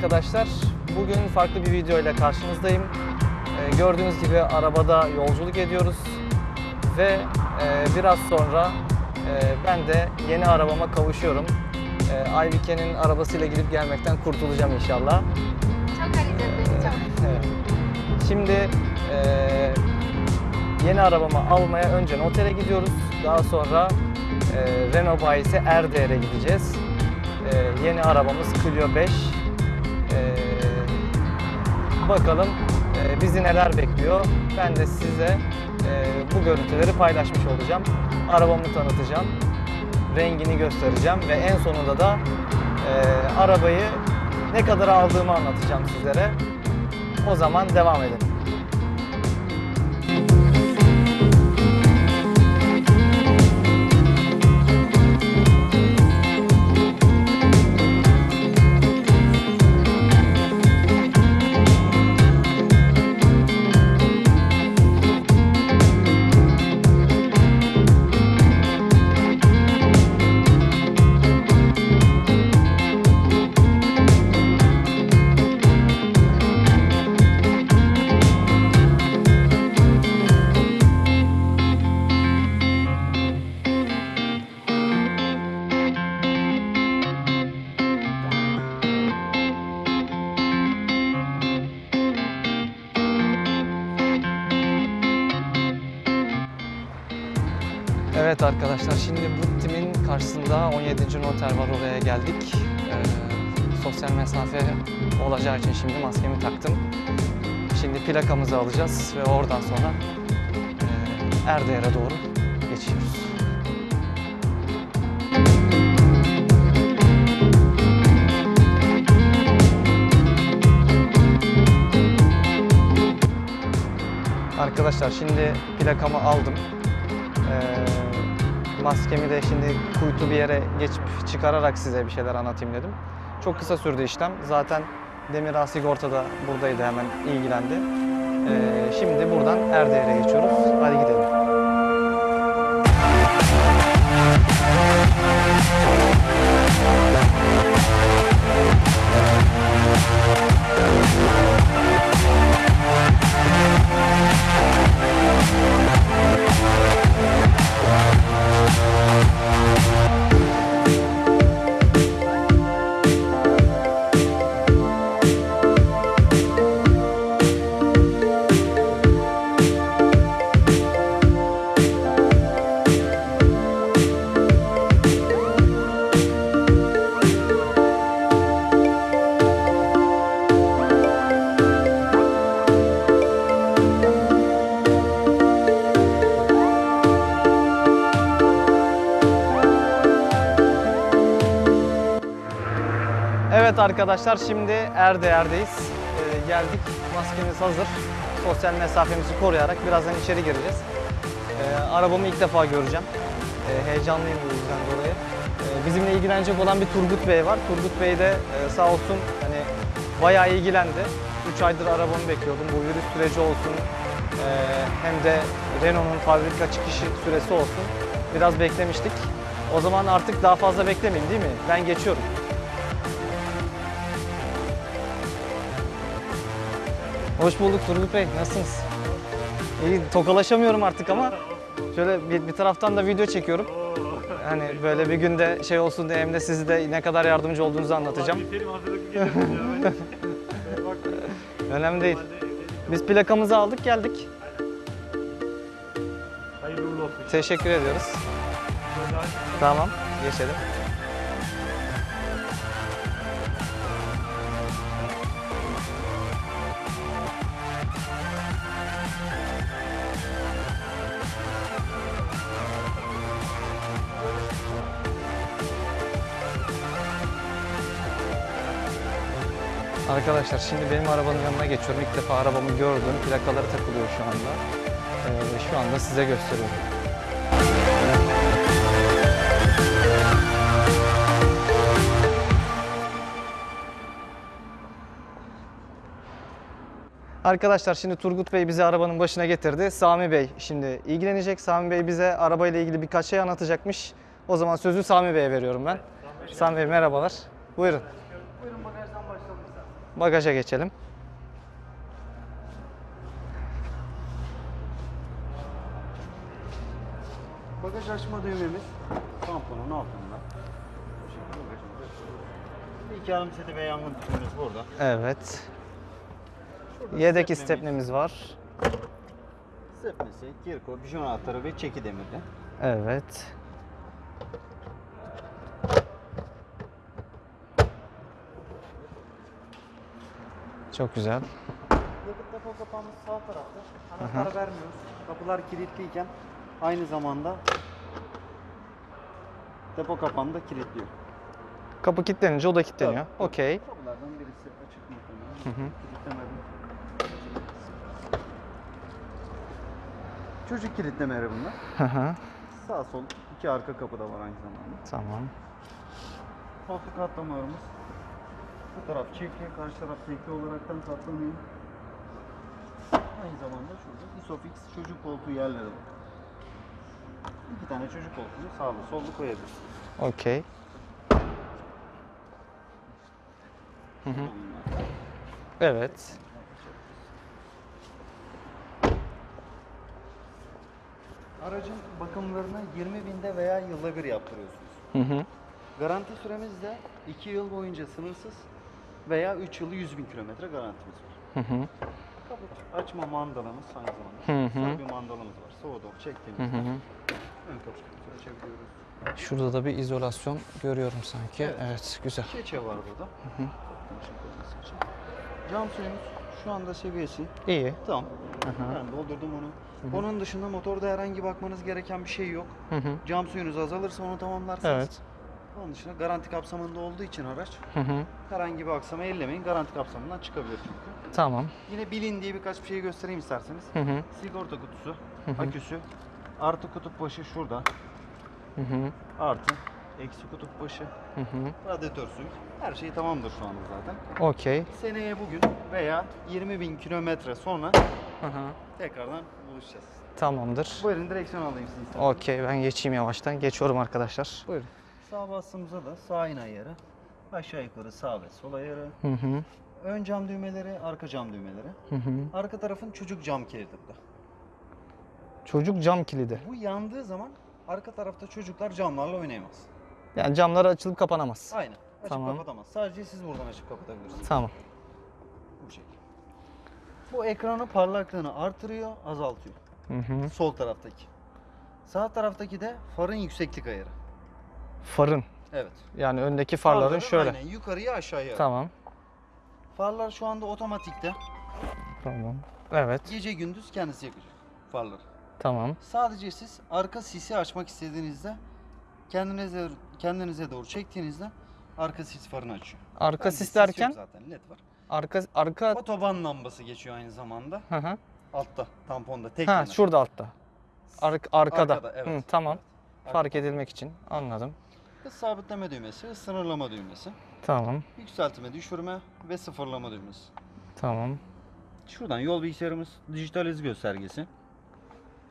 Arkadaşlar. Bugün farklı bir video ile karşınızdayım. Ee, gördüğünüz gibi arabada yolculuk ediyoruz ve e, biraz sonra e, ben de yeni arabama kavuşuyorum. E, Aybike'nin arabasıyla gidip gelmekten kurtulacağım inşallah. Çok hareketli, çok. Evet. Şimdi e, yeni arabamı almaya önce notere gidiyoruz. Daha sonra e, Renault bayisi Erdeğer'e gideceğiz. E, yeni arabamız Clio 5. Bakalım e, bizi neler bekliyor. Ben de size e, bu görüntüleri paylaşmış olacağım. Arabamı tanıtacağım. Rengini göstereceğim ve en sonunda da e, arabayı ne kadar aldığımı anlatacağım sizlere. O zaman devam edelim. Noter var geldik. Ee, sosyal mesafe olacağı için şimdi maskemi taktım. Şimdi plakamızı alacağız ve oradan sonra e, Erdeğer'e doğru geçiyoruz. Arkadaşlar şimdi plakamı aldım. Ee, maskemi de şimdi kuytu bir yere geçip çıkararak size bir şeyler anlatayım dedim. Çok kısa sürdü işlem. Zaten Demir Sigorta da buradaydı hemen ilgilendi. Ee, şimdi buradan Erdeğer'e geçiyoruz. Hadi gidelim. Arkadaşlar şimdi Erdeğer'deyiz. Ee, geldik. Maskemiz hazır. Sosyal mesafemizi koruyarak birazdan içeri gireceğiz. Ee, arabamı ilk defa göreceğim. Ee, heyecanlıyım bu yüzden dolayı. Ee, bizimle ilgilenecek olan bir Turgut Bey var. Turgut Bey de e, sağ olsun hani bayağı ilgilendi. 3 aydır arabamı bekliyordum. Bu virüs süreci olsun e, hem de Renault'un fabrika çıkışı süresi olsun. Biraz beklemiştik. O zaman artık daha fazla beklemeyeyim değil mi? Ben geçiyorum. Hoş bulduk Turgut Bey. Nasılsınız? İyi, tokalaşamıyorum artık ama şöyle bir, bir taraftan da video çekiyorum. Hani böyle bir günde şey olsun diye hem de sizi de ne kadar yardımcı olduğunuzu anlatacağım. Önemli değil. Biz plakamızı aldık geldik. Teşekkür ediyoruz. Tamam, geçelim. Arkadaşlar şimdi benim arabanın yanına geçiyorum. İlk defa arabamı gördüm. Plakaları takılıyor şu anda. Ee, şu anda size gösteriyorum. Arkadaşlar şimdi Turgut Bey bizi arabanın başına getirdi. Sami Bey şimdi ilgilenecek. Sami Bey bize arabayla ilgili birkaç şey anlatacakmış. O zaman sözü Sami Bey'e veriyorum ben. Sami Bey merhabalar. Buyurun. Bagaja geçelim. Bagaj açma düğmemiz tamponun altında. İki yarım seti ve yangın tüpümüz burada. Evet. Şurada Yedek stepnemiz, istepnemiz var. Stepnesi, kirko, bijon anahtarı ve çeki demirli. Evet. Çok güzel. Yakıt depo kapağımız sağ tarafta. Anahtar vermiyoruz. Kapılar kilitliyken aynı zamanda depo kapağını da kilitliyor. Kapı kilitlenince o da kilitleniyor. Tabii. Okey. Kapılardan birisi açık muhtemelen. Kilitlemeli. Çocuk kilitlemeleri bunlar. Hı hı. Sağ sol iki arka kapı da var aynı zamanda. tamam. Koltuk katlamalarımız. Bu taraf çiftli, karşı taraf tekli olaraktan katlanıyor. Aynı zamanda şurada Isofix çocuk koltuğu yerleri var. İki tane çocuk koltuğunu sağlı sollu koyabiliriz. Okey. Hı hı. Evet. Aracın bakımlarını 20 binde veya yılda bir yaptırıyorsunuz. Hı hı. Garanti süremiz de 2 yıl boyunca sınırsız veya 3 yılı 100 bin kilometre garantimiz var. Hı hı. Açma mandalımız aynı zamanda. Hı hı. Sağ bir mandalımız var. Soğudu Hı çektiğimizde hı hı. ön kapımızı açabiliyoruz. Şurada da bir izolasyon görüyorum sanki. Evet. Evet, güzel. Keçe var burada. Koyması için. Cam suyumuz şu anda seviyesi İyi. tam. Hı hı. Ben doldurdum onu. Onun dışında motorda herhangi bakmanız gereken bir şey yok. Hı hı. Cam suyunuz azalırsa onu tamamlarsınız. Evet. Onun dışında garanti kapsamında olduğu için araç Hı hı. herhangi bir aksama ellemeyin. Garanti kapsamından çıkabilir çünkü. Tamam. Yine bilin diye birkaç bir şey göstereyim isterseniz. Hı hı. Sigorta kutusu, Hı hı. aküsü, artı kutup başı şurada, Hı hı. artı eksi kutup başı, Hı hı. radyatör suyu. Her şey tamamdır şu anda zaten. Okey. Seneye bugün veya 20 bin kilometre sonra Hı hı. tekrardan buluşacağız. Tamamdır. Buyurun direksiyon alayım sizi. Okey ben geçeyim yavaştan. Geçiyorum arkadaşlar. Buyurun. Sağ bastığımızda da sağ in ayarı, aşağı yukarı sağ ve sol ayarı, Hı hı. ön cam düğmeleri, arka cam düğmeleri. Hı hı. Arka tarafın çocuk cam kilidi bu da. Çocuk cam kilidi. Bu yandığı zaman arka tarafta çocuklar camlarla oynayamaz. Yani camları açılıp kapanamaz. Aynen. Açıp Tamam. kapatamaz. Sadece siz buradan açıp kapatabilirsiniz. Tamam. Bu şekilde. Bu ekranın parlaklığını artırıyor, azaltıyor. Hı hı. Sol taraftaki. Sağ taraftaki de farın yükseklik ayarı. Farın. Evet. Yani öndeki farların Farların şöyle. Aynen yukarıya aşağıya. Tamam. Farlar şu anda otomatikte. Tamam. Evet. Gece gündüz kendisi yakacak farları. Tamam. Sadece siz arka sisi açmak istediğinizde kendinize kendinize doğru çektiğinizde arka sis farını açıyor. Arka Bende sis yok derken zaten led var. arka arka Otoban lambası geçiyor aynı zamanda. hı hı. Altta tamponda tek Ha yana. şurada altta. Ar- arkada. Arkada, evet. Hı, tamam. Evet. Fark edilmek için. Anladım. Hız sabitleme düğmesi, hız sınırlama düğmesi, Tamam. yükseltme, düşürme ve sıfırlama düğmesi. Tamam. Şuradan yol bilgisayarımız dijital hız göstergesi.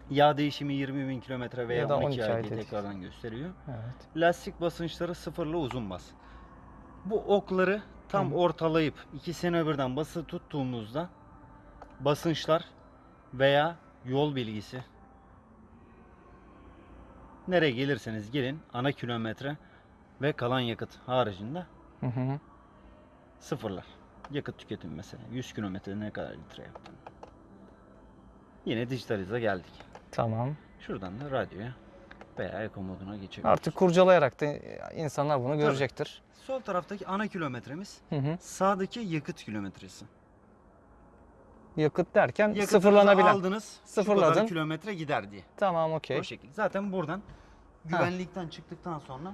Yağ değişimi 20 bin kilometre veya Ya da 12, 12 ay diye tekrardan gösteriyor. Evet. Lastik basınçları sıfırla uzun bas. Bu okları tam Hı. ortalayıp ikisini birden bası tuttuğumuzda basınçlar veya yol bilgisi nereye gelirseniz gelin ana kilometre ve kalan yakıt haricinde Hı hı. sıfırlar. Yakıt tüketimi mesela 100 kilometre ne kadar litre yaptın. Yine dijitalize geldik. Tamam. Şuradan da radyoya veya eko moduna geçebiliriz. Artık kurcalayarak da insanlar bunu görecektir. Sol taraftaki ana kilometremiz Hı hı. sağdaki yakıt kilometresi. Yakıt derken Yakıtınızı sıfırlanabilen. aldınız. Sıfırladın. Kadar kilometre gider diye. Tamam okey. O şekilde. Zaten buradan güvenlikten çıktıktan sonra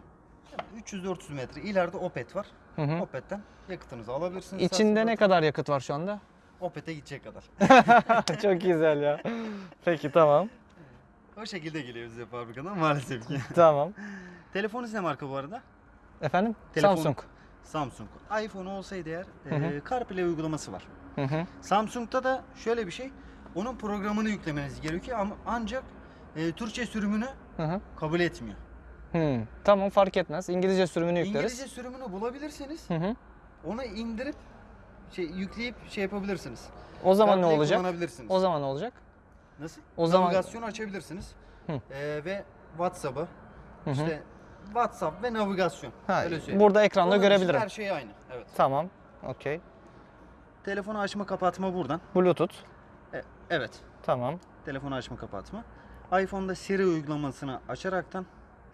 300-400 metre ileride Opet var. Hı hı. Opet'ten yakıtınızı alabilirsiniz. İçinde ne kadar yakıt var şu anda? Opet'e gidecek kadar. Çok güzel ya. Peki tamam. o şekilde geliyor bize fabrikadan maalesef ki. Tamam. Telefonunuz ne marka bu arada? Efendim? Telefon- Samsung. Samsung. iPhone olsaydı eğer Hı hı. e, CarPlay uygulaması var. Hı hı. Samsung'da da şöyle bir şey. Onun programını yüklemeniz gerekiyor ama ancak e, Türkçe sürümünü Hı hı. kabul etmiyor. Hı. Tamam fark etmez. İngilizce sürümünü yükleriz. İngilizce sürümünü bulabilirseniz Hı hı. onu indirip şey yükleyip şey yapabilirsiniz. O zaman ne CarPlay olacak? Kullanabilirsiniz. O zaman ne olacak? Nasıl? O zaman- Navigasyonu açabilirsiniz. Hı. Ee, ve WhatsApp'ı işte WhatsApp ve navigasyon. Ha, Öyle söyleyeyim. burada ekranda Onun görebilirim. Her şey aynı. Evet. Tamam. Okey. Telefonu açma kapatma buradan. Bluetooth. E, evet. Tamam. Telefonu açma kapatma. iPhone'da Siri uygulamasını açaraktan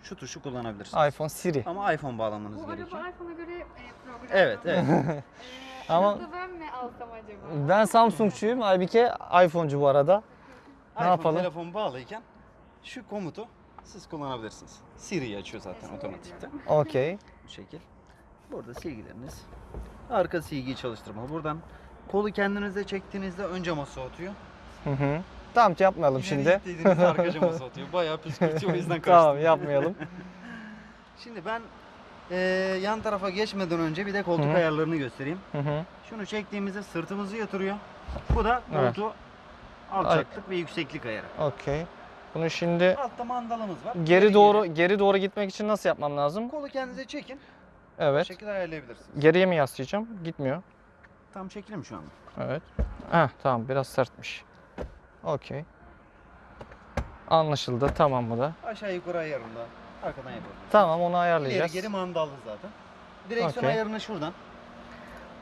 şu tuşu kullanabilirsiniz. iPhone Siri. Ama iPhone bağlamanız Bu gerekiyor. araba iPhone'a göre e, programlı. Evet, evet. E, Ama- Ama... ben mi alsam acaba? Ben Samsungçuyum. Aybike iPhone'cu bu arada. Ne iPhone yapalım? telefon bağlıyken şu komutu siz kullanabilirsiniz. Siri'yi açıyor zaten otomatikte. Okey. Bu şekil. Burada silgileriniz. Arka silgiyi çalıştırma. Buradan kolu kendinize çektiğinizde ön cama soğutuyor. Hı hı. Tamam yapmayalım İleri şimdi. ittiğinizde arka cama soğutuyor. Bayağı püskürtüyor o yüzden kaçtım. tamam yapmayalım. Şimdi ben eee, yan tarafa geçmeden önce bir de koltuk Hı hı. ayarlarını göstereyim. Hı hı. Şunu çektiğimizde sırtımızı yatırıyor. Bu da Evet. koltuğu alçaklık ve yükseklik ayarı. Okey. Bunu şimdi Altta mandalımız var. geri İleri doğru geri doğru gitmek için nasıl yapmam lazım? Kolu kendinize çekin. Evet. şekilde ayarlayabilirsiniz. Geriye mi yaslayacağım? Gitmiyor. Tam çekilim şu anda. Evet. Heh, tamam biraz sertmiş. Okey. Anlaşıldı. Tamam bu da. Aşağı yukarı ayarında arkadan yapabilirsiniz. Tamam onu İleri ayarlayacağız. geri mandallı zaten. Direksiyon Okey. ayarını şuradan.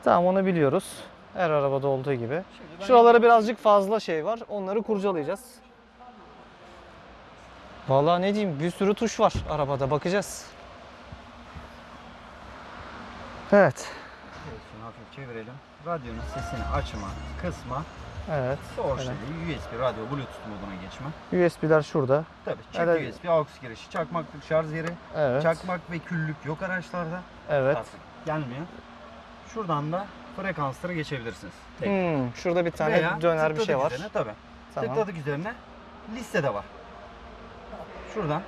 Tamam onu biliyoruz. Her arabada olduğu gibi. Şimdi ben Şuralara birazcık fazla şey var. Onları kurcalayacağız. Vallahi ne diyeyim bir sürü tuş var arabada bakacağız. Evet. Direksiyonu hafif çevirelim. Radyonun sesini açma, kısma, Evet. orijinali, USB, radyo, bluetooth moduna geçme. USB'ler şurada. Tabii çift Evet. USB, aux girişi, çakmaklık şarj yeri, Evet. çakmak ve küllük yok araçlarda. Evet. Artık gelmiyor. Şuradan da frekansları geçebilirsiniz. Tek. Hmm, şurada bir tane Veya döner bir şey var. Üzerine, tabii. Tamam. Tıkladık üzerine liste de var. Şuradan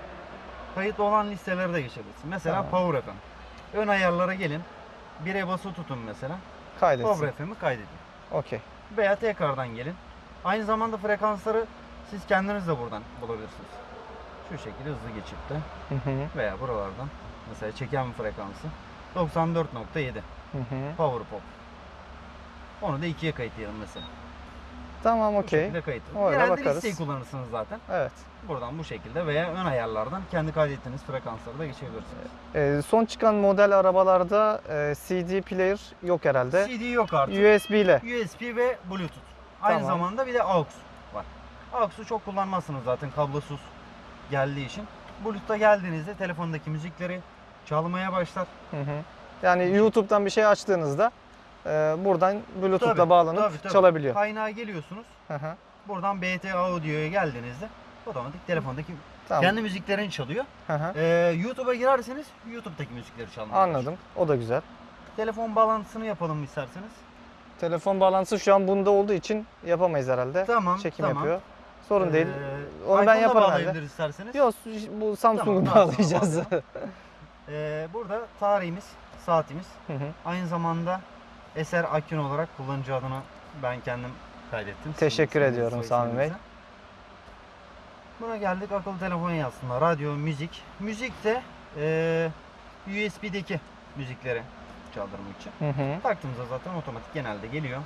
kayıtlı olan listeleri de geçebilirsin. Mesela Tamam. Power FM. Ön ayarlara gelin. Bire bası tutun mesela. Kaydetsin. Power FM'i kaydedin. Okey. Veya tekrardan gelin. Aynı zamanda frekansları siz kendiniz de buradan bulabilirsiniz. Şu şekilde hızlı Hı hı. veya buralardan mesela çeken frekansı 94.7 Hı hı. Power Pop. Onu da ikiye kayıtlayalım mesela. Tamam Bu okey. şekilde kayıt. Öyle Genelde bakarız. listeyi kullanırsınız zaten. Evet. Buradan bu şekilde veya ön ayarlardan kendi kaydettiğiniz frekansları da geçebilirsiniz. Ee, son çıkan model arabalarda e, CD player yok herhalde. CD yok artık. USB ile. USB ve Bluetooth. Aynı Tamam. zamanda bir de AUX var. AUX'u çok kullanmazsınız zaten kablosuz geldiği için. Bluetooth'a geldiğinizde telefondaki müzikleri çalmaya başlar. Hı hı. Yani YouTube'dan bir şey açtığınızda e, buradan Bluetooth'la Tabii, bağlanıp tabii, tabii. çalabiliyor. Kaynağa geliyorsunuz. Hı hı. Buradan BT Audio'ya geldiğinizde otomatik telefondaki Tamam. kendi müziklerini çalıyor. Hı hı. Ee, YouTube'a girerseniz YouTube'daki müzikleri çalmaya. Anladım. O da güzel. Telefon bağlantısını yapalım isterseniz. Telefon bağlantısı şu an bunda olduğu için yapamayız herhalde. Tamam, Çekim tamam. yapıyor. Sorun değil. Ee, Onu ben yaparım herhalde. isterseniz. Yok bu Samsung'u Tamam, bağlayacağız. Ee, burada tarihimiz, saatimiz. Hı hı. Aynı zamanda Eser Akün olarak kullanıcı adını ben kendim kaydettim. Teşekkür Sizin ediyorum Sami Bey. Buna geldik akıllı telefon yazsınlar. Radyo, müzik. Müzik de eee USB'deki müzikleri çaldırmak için. Hı hı. Taktığımızda zaten otomatik genelde geliyor.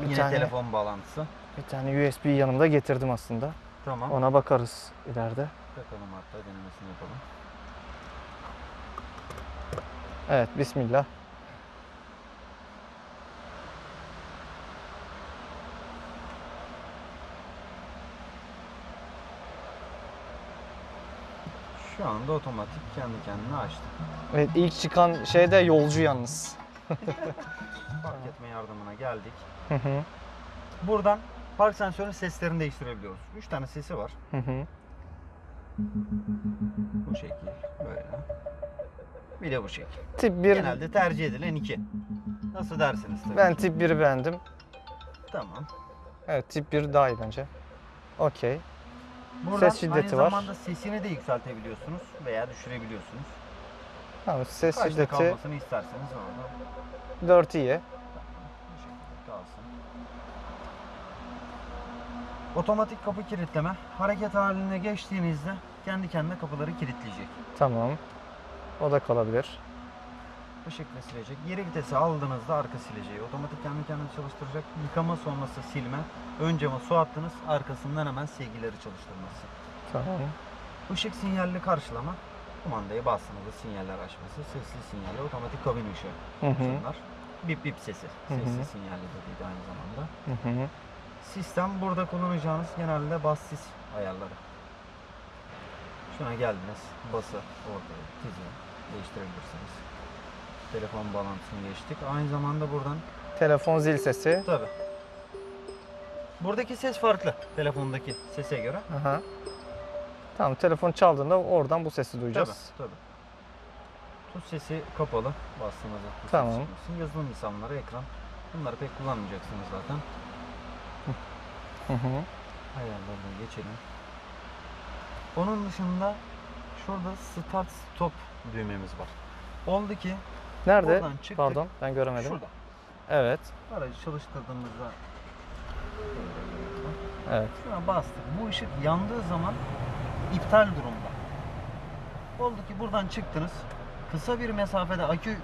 Bir Yine tane- telefon bağlantısı. Bir tane USB yanımda getirdim aslında. Tamam. Ona bakarız ileride. Takalım hatta denemesini yapalım. Evet bismillah. Şu anda otomatik kendi kendine açtı. Evet ilk çıkan şey de yolcu yalnız. Park etme yardımına geldik. Hı hı. Buradan park sensörünün seslerini değiştirebiliyoruz. 3 tane sesi var. Hı hı. Bu şekil böyle. Bir de bu şekil. Tip 1 Genelde tercih edilen iki. Nasıl dersiniz tabii. ben ki. tip 1'i beğendim. Tamam. Evet tip 1 daha iyi bence. Okey. Buradan Ses şiddeti aynı var. zamanda sesini de yükseltebiliyorsunuz veya düşürebiliyorsunuz. Tamam ses Kaçta şiddeti kalmasını isterseniz orada 4 iyi. bu şekilde kalsın. Otomatik kapı kilitleme. Hareket haline geçtiğinizde kendi kendine kapıları kilitleyecek. Tamam. O da kalabilir. Işıkla silecek. Geri vitesi aldığınızda arka sileceği. Otomatik kendi kendine çalıştıracak. Yıkama sonrası silme. Ön cama su attınız. Arkasından hemen silgileri çalıştırması. Tamam. Işık sinyalli karşılama. Kumandayı bastığınızda sinyaller açması. Sesli sinyali, otomatik kabin ışığı. Hı hı. Bunlar. Bip bip sesi. Sesli sinyalli de aynı zamanda. Hı hı. Sistem burada kullanacağınız genelde bas sis ayarları. Şuna geldiniz. Bası ortaya tizi değiştirebilirsiniz. Telefon bağlantısını geçtik. Aynı zamanda buradan Telefon zil sesi. tabi. Buradaki ses farklı telefondaki sese göre. Aha. Tamam telefon çaldığında oradan bu sesi duyacağız. tabi. Tuz sesi kapalı bastığınızda tuz Tamam. sesi. Yazılım lisanları ekran. Bunları pek kullanmayacaksınız zaten. Hı geçelim. Onun dışında şurada start stop düğmemiz var. Oldu ki Nerede? Oradan çıktık. Pardon ben göremedim. şurada. Evet. Aracı çalıştırdığımızda Evet. şuna bastık. Bu ışık yandığı zaman iptal durumda. Oldu ki buradan çıktınız. Kısa bir mesafede akü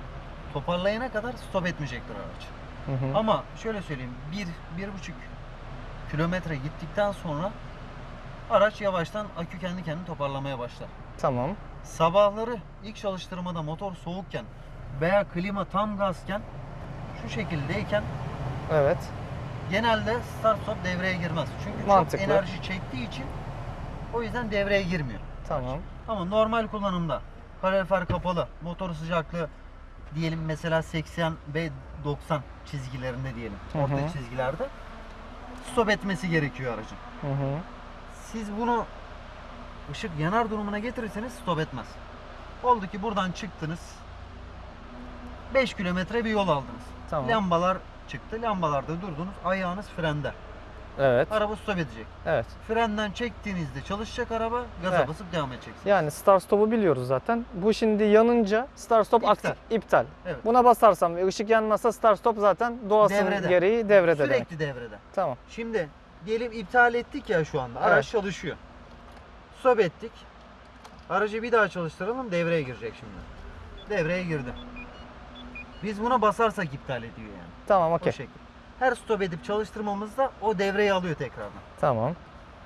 toparlayana kadar stop etmeyecektir araç. Hı hı. Ama şöyle söyleyeyim. 1 bir, buçuk kilometre gittikten sonra araç yavaştan akü kendi kendini toparlamaya başlar. Tamam. Sabahları ilk çalıştırmada motor soğukken veya klima tam gazken şu şekildeyken Evet. genelde start stop devreye girmez. Çünkü Mantıklı. çok enerji çektiği için o yüzden devreye girmiyor. Tamam. Ama normal kullanımda kalorifer kapalı, motor sıcaklığı diyelim mesela 80 ve 90 çizgilerinde diyelim. Hı Orta hı. çizgilerde stop etmesi gerekiyor aracın. Hı hı. Siz bunu ışık yanar durumuna getirirseniz stop etmez. Oldu ki buradan çıktınız. 5 kilometre bir yol aldınız. Tamam. Lambalar çıktı. Lambalarda durdunuz. Ayağınız frende. Evet. Araba stop edecek. Evet. Frenden çektiğinizde çalışacak araba. Gaza Evet. basıp devam edeceksiniz. Yani start stop'u biliyoruz zaten. Bu şimdi yanınca start stop İptal. aktif, iptal. Evet. Buna basarsam ve ışık yanmasa start stop zaten doğasının Devrede. gereği devrede demek. Sürekli devrede. Tamam. Şimdi diyelim iptal ettik ya şu anda. Araç Evet. çalışıyor. Stop ettik. Aracı bir daha çalıştıralım devreye girecek şimdi. Devreye girdi. Biz buna basarsak iptal ediyor yani. Tamam O okey. şekilde. Her stop edip çalıştırmamızda o devreyi alıyor tekrardan. Tamam.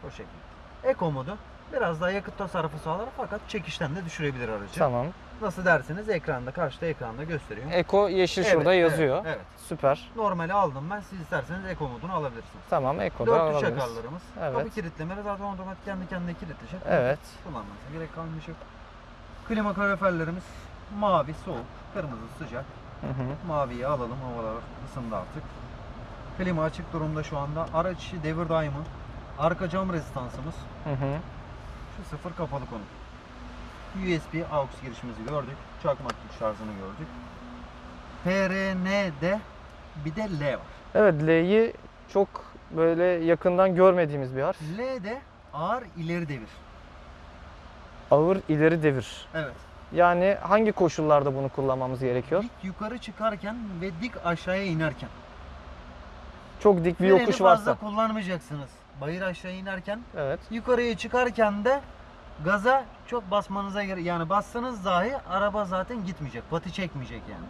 O şekilde. Eco modu biraz daha yakıt tasarrufu sağlar fakat çekişten de düşürebilir aracı. Tamam. Nasıl derseniz ekranda karşıda ekranda gösteriyor. Eko yeşil Evet, şurada evet, yazıyor. Evet. Süper. Normali aldım ben. Siz isterseniz Eco modunu alabilirsiniz. Tamam Eko'da Dörtlü alabiliriz. çakarlarımız. Evet. Kapı kilitlemeleri zaten otomatik kendi kendine kilitleşir. Evet. Kullanmanıza gerek kalmayacak. Klima kaloriferlerimiz mavi soğuk, kırmızı sıcak. Hı hı. Maviyi alalım havalar ısındı artık. Klima açık durumda şu anda. Araç içi devir daimı. Arka cam rezistansımız. Hı hı. Şu sıfır kapalı konu. USB AUX girişimizi gördük. Çakmak güç şarjını gördük. PRN'de bir de L var. Evet L'yi çok böyle yakından görmediğimiz bir harf. L de ağır ileri devir. Ağır ileri devir. Evet. Yani hangi koşullarda bunu kullanmamız gerekiyor? Dik yukarı çıkarken ve dik aşağıya inerken. Çok dik bir Freni yokuş fazla varsa. kullanmayacaksınız. Bayır aşağı inerken Evet. yukarıya çıkarken de gaza çok basmanıza gerek yani bassanız dahi araba zaten gitmeyecek. Pati çekmeyecek yani.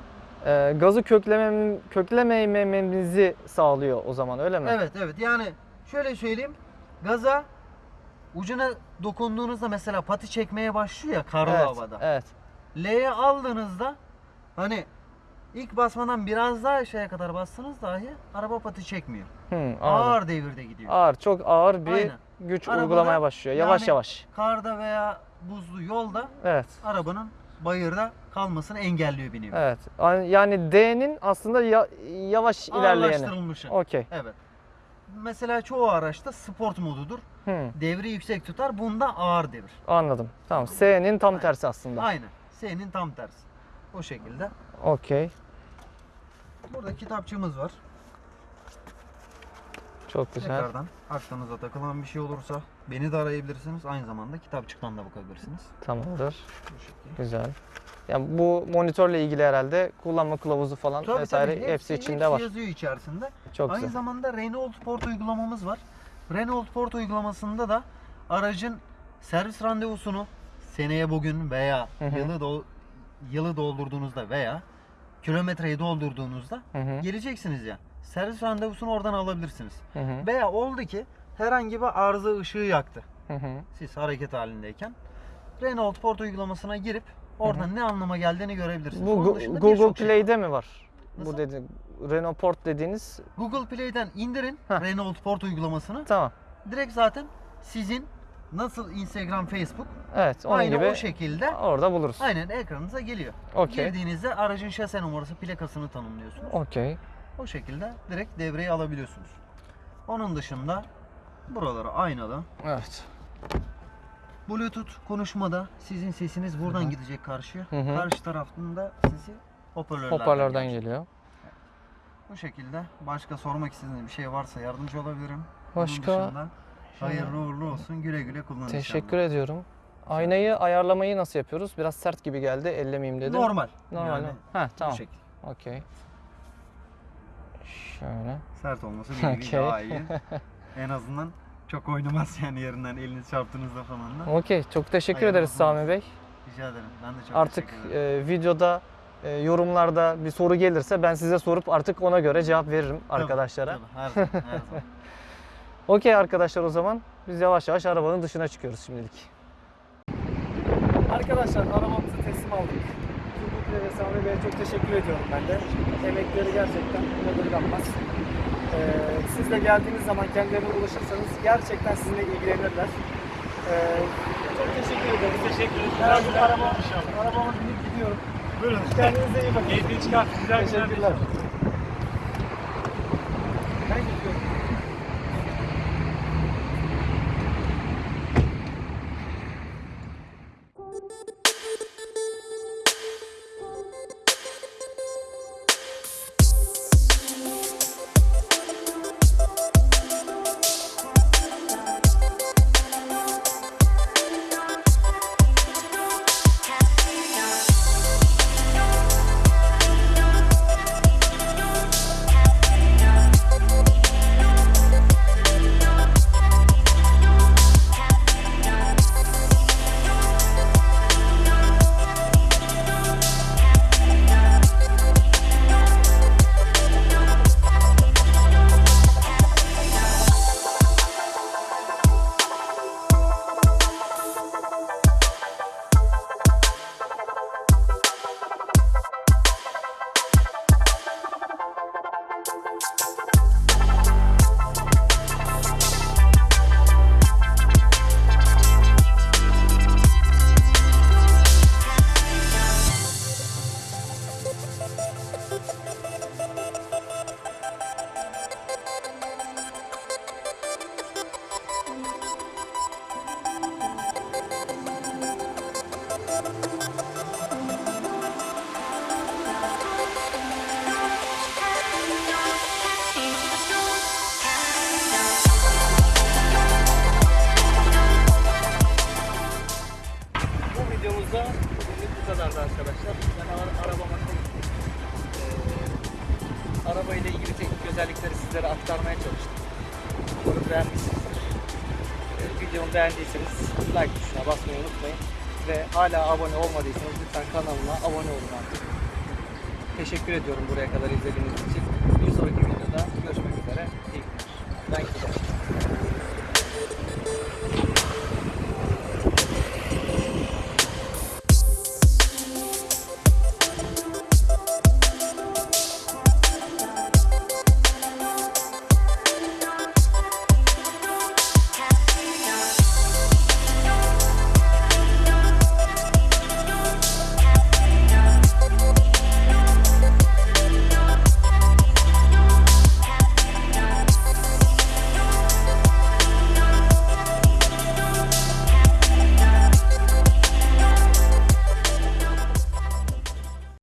Ee, gazı köklemem, köklemememizi sağlıyor o zaman öyle mi? Evet evet yani şöyle söyleyeyim. Gaza ucuna dokunduğunuzda mesela pati çekmeye başlıyor ya karlı Evet. havada. Evet. L'ye aldığınızda hani ilk basmadan biraz daha aşağıya kadar bassanız dahi araba pati çekmiyor. Hı, anladım. Ağır devirde gidiyor. Ağır, çok ağır bir Aynen. güç Arabada uygulamaya başlıyor. Yavaş yani- yavaş. Karda veya buzlu yolda Evet. arabanın bayırda kalmasını engelliyor bir nevi. Evet. Yani D'nin aslında ya- yavaş ilerleyeni. Ağırlaştırılmışı. Okey. Evet. Mesela çoğu araçta sport modudur. Hı, Devri yüksek tutar. Bunda ağır devir. anladım. Tamam. S'nin tam tersi aslında. Aynen. S'nin tam tersi. O şekilde. Okey. Burada kitapçığımız var. Çok güzel. Tekrardan aklınıza takılan bir şey olursa beni de arayabilirsiniz. Aynı zamanda kitapçıktan da bakabilirsiniz. Tamamdır. Bu şekilde. Güzel. Yani bu monitörle ilgili herhalde kullanma kılavuzu falan Tabii, vesaire tabii. hepsi, içinde hepsi var. yazıyor içerisinde. Çok Aynı güzel. zamanda Renault Port uygulamamız var. Renault Port uygulamasında da aracın servis randevusunu seneye bugün veya Hı hı. yılı dol- yılı doldurduğunuzda veya kilometreyi doldurduğunuzda Hı hı. geleceksiniz ya. Servis randevusunu oradan alabilirsiniz. Hı hı. Veya oldu ki herhangi bir arıza ışığı yaktı. Hı hı. Siz hareket halindeyken Renault Port uygulamasına girip oradan ne anlama geldiğini görebilirsiniz. Bu Google birçok şey. Play'de mi var? Nasıl? Bu dedi Renault Port dediğiniz Google Play'den indirin Heh. Renault Port uygulamasını. tamam. Direkt zaten sizin nasıl Instagram, Facebook Evet onun aynı gibi o şekilde orada buluruz. aynen ekranınıza geliyor. Okey. Girdiğinizde aracın şase numarası, plakasını tanımlıyorsunuz. Okey. O şekilde direkt devreyi alabiliyorsunuz. Onun dışında buraları aynalı. Evet. Bluetooth konuşmada sizin sesiniz buradan gidecek karşıya. Hı hı. Karşı taraftan da sesi hoparlörlerden, Hoparlörden geliyor. Bu şekilde başka sormak istediğiniz bir şey varsa yardımcı olabilirim. Başka- dışında hayırlı uğurlu olsun. Güle güle kullanın Teşekkür ediyorum. Aynayı ayarlamayı nasıl yapıyoruz? Biraz sert gibi geldi. Ellemeyeyim dedim. Normal. Normal Yani? Ha bu tamam. Okey. Şöyle. Sert olması bir Okey. daha iyi. en azından çok oynamaz yani yerinden eliniz çarptığınızda falan da. Okey. Çok teşekkür Hayırlı ederiz olsun. Sami Bey. Rica ederim. Ben de çok Artık teşekkür ederim. e, videoda e, yorumlarda bir soru gelirse ben size sorup artık ona göre cevap veririm Tabii, arkadaşlara. tabii, her zaman, her zaman. Okey arkadaşlar o zaman biz yavaş yavaş arabanın dışına çıkıyoruz şimdilik. Arkadaşlar arabamızı teslim aldık. Turgut ve Sami Bey'e çok teşekkür ediyorum ben de. Emekleri gerçekten yadırganmaz. Ee, siz de geldiğiniz zaman kendilerine ulaşırsanız gerçekten sizinle ilgilenirler. Ee, çok teşekkür ederim. Teşekkür ederim. Güle arabama, arabama binip gidiyorum. Buyurun. Kendinize iyi bakın. Keyfini çıkart. Güzel güzel. Teşekkürler. Hala abone olmadıysanız lütfen kanalıma abone olun artık. Teşekkür ediyorum buraya kadar izlediğiniz için. Bir sonraki videoda görüşmek üzere. İyi günler. Ben gidiyorum.